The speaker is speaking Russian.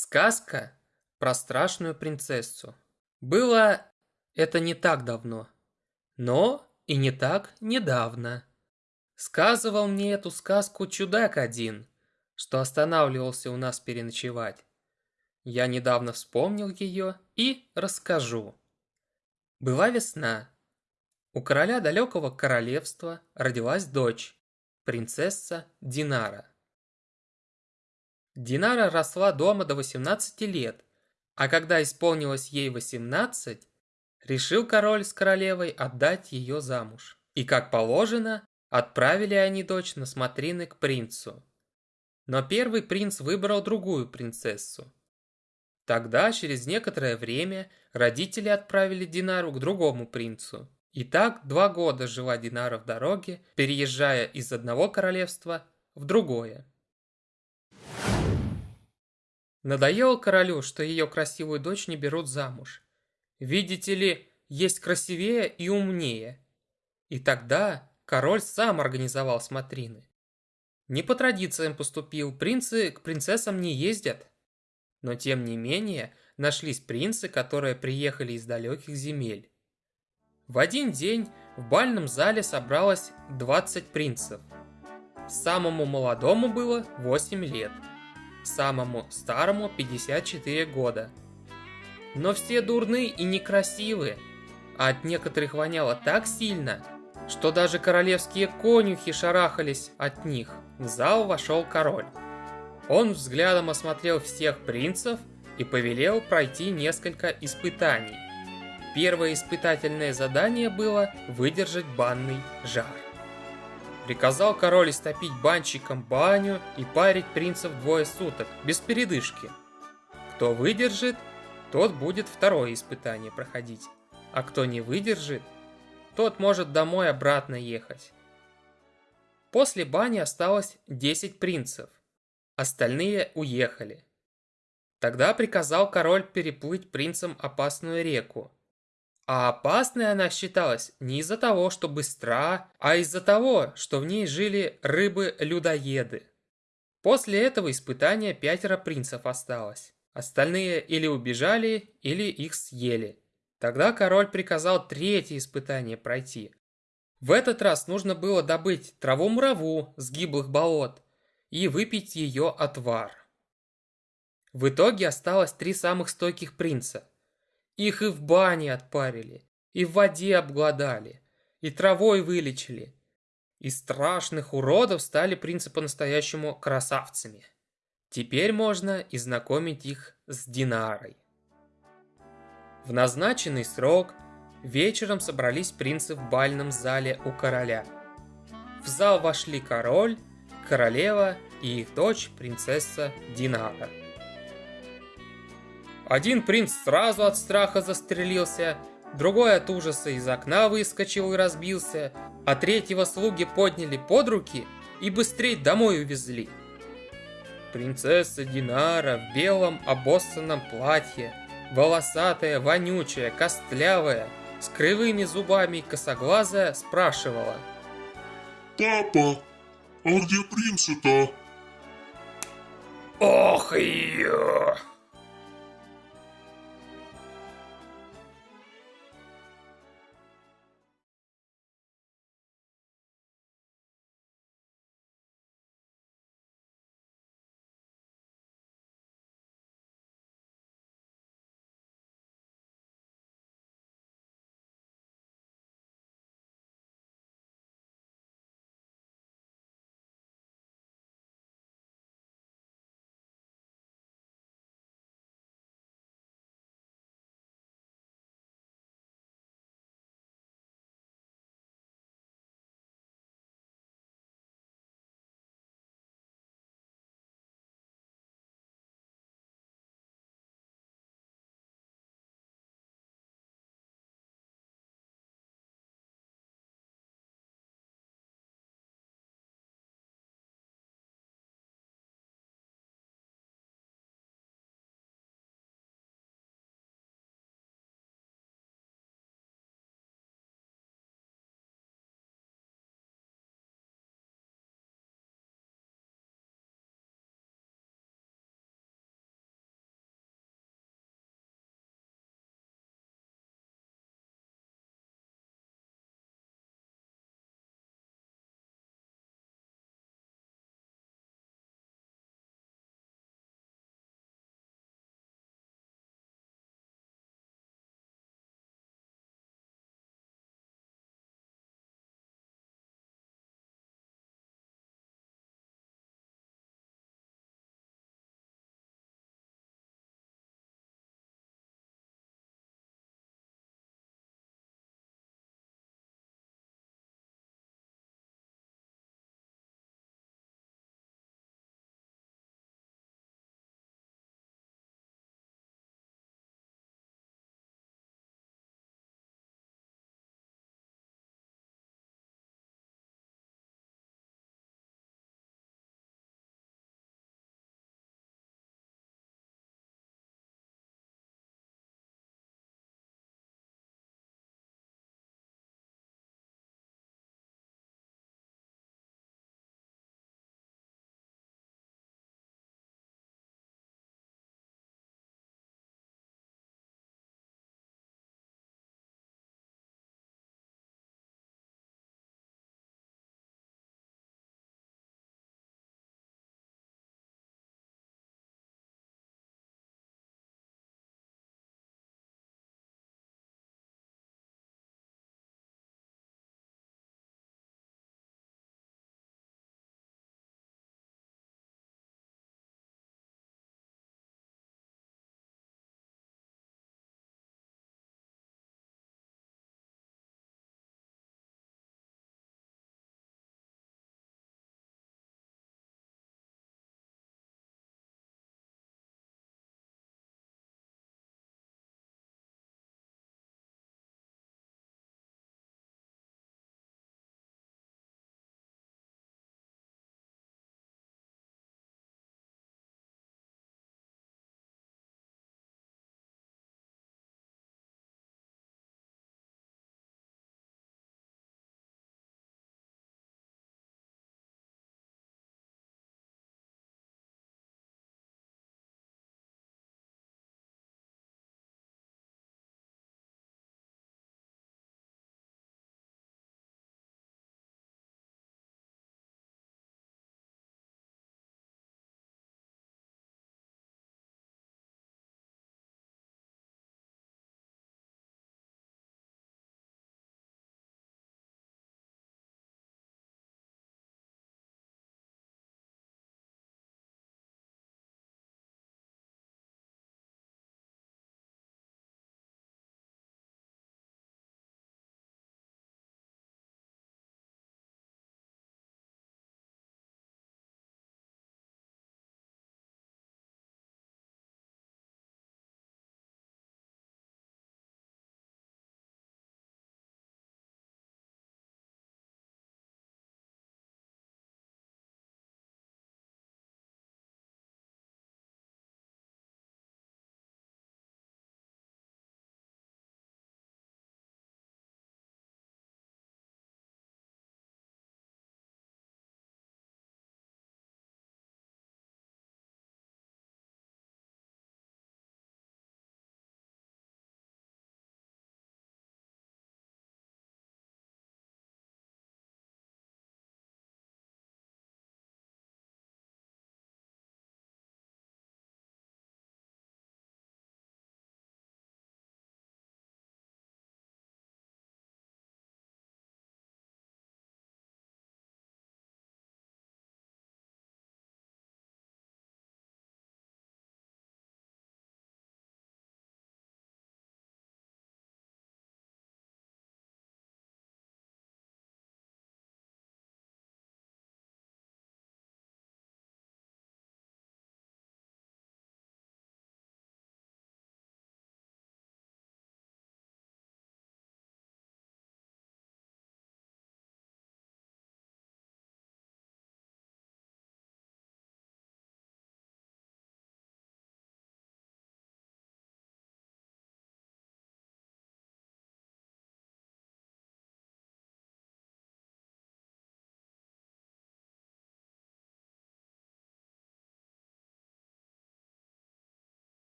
Сказка про страшную принцессу. Было это не так давно, но и не так недавно. Сказывал мне эту сказку чудак один, что останавливался у нас переночевать. Я недавно вспомнил ее и расскажу. Была весна. У короля далекого королевства родилась дочь, принцесса Динара. Динара росла дома до 18 лет, а когда исполнилось ей 18, решил король с королевой отдать ее замуж. И как положено, отправили они дочь на смотрины к принцу. Но первый принц выбрал другую принцессу. Тогда, через некоторое время, родители отправили Динару к другому принцу. И так два года жила Динара в дороге, переезжая из одного королевства в другое. Надоело королю, что ее красивую дочь не берут замуж. Видите ли, есть красивее и умнее. И тогда король сам организовал смотрины. Не по традициям поступил, принцы к принцессам не ездят. Но тем не менее, нашлись принцы, которые приехали из далеких земель. В один день в бальном зале собралось 20 принцев. Самому молодому было 8 лет – самому старому 54 года. Но все дурны и некрасивые, а от некоторых воняло так сильно, что даже королевские конюхи шарахались от них. В зал вошел король. Он взглядом осмотрел всех принцев и повелел пройти несколько испытаний. Первое испытательное задание было выдержать банный жар. Приказал король истопить банщикам баню и парить принцев двое суток, без передышки. Кто выдержит, тот будет второе испытание проходить. А кто не выдержит, тот может домой обратно ехать. После бани осталось 10 принцев. Остальные уехали. Тогда приказал король переплыть принцам опасную реку. А опасной она считалась не из-за того, что быстра, а из-за того, что в ней жили рыбы-людоеды. После этого испытания пятеро принцев осталось. Остальные или убежали, или их съели. Тогда король приказал третье испытание пройти. В этот раз нужно было добыть траву-мураву с гиблых болот и выпить ее отвар. В итоге осталось три самых стойких принца – их и в бане отпарили, и в воде обглодали, и травой вылечили. Из страшных уродов стали принцы по-настоящему красавцами. Теперь можно и знакомить их с Динарой. В назначенный срок вечером собрались принцы в бальном зале у короля. В зал вошли король, королева и их дочь, принцесса Динара. Один принц сразу от страха застрелился, другой от ужаса из окна выскочил и разбился, а третьего слуги подняли под руки и быстрее домой увезли. Принцесса Динара в белом обоссанном платье, волосатая, вонючая, костлявая, с кривыми зубами и косоглазая, спрашивала. «Папа, а где принцы-то?» «Ох ее!»